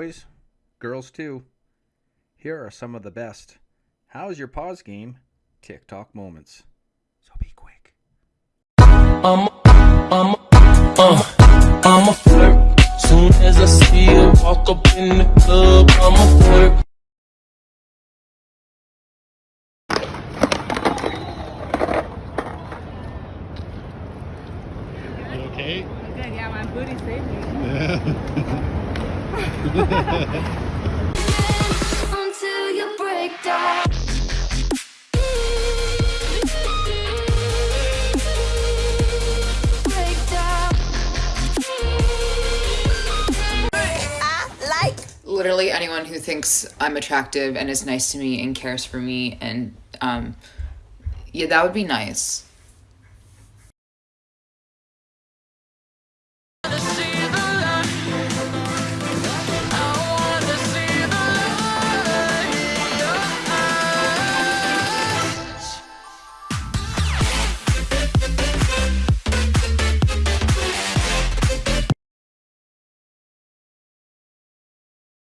boys, girls too. Here are some of the best. How's your pause game? TikTok moments. So be quick. I'm a, I'm a, uh, I'm a flirt. Soon as I see her walk up in the club, I'm a flirt. You okay? Good, yeah, my booty saved me. until literally anyone who thinks I'm attractive and is nice to me and cares for me and um yeah that would be nice